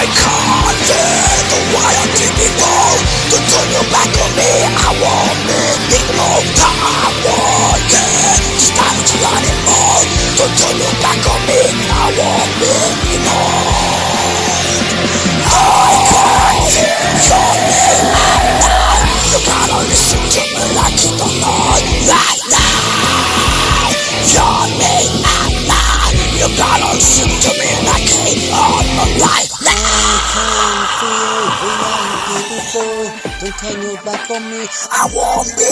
Can't bear the did before Don't turn your back on me, I won't be ignored I won't care, just damage you anymore Don't turn your back on me, I won't be ignored I can't hear your name You gotta listen to me like you don't know. Right now. You gotta listen to me Don't turn your back on me. I won't be